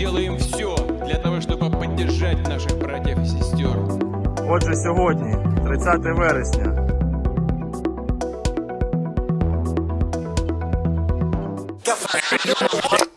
сделаем все для того, чтобы поддержать наших братьев и сестер. Отже, сьогодні, 30 вересня, Давай,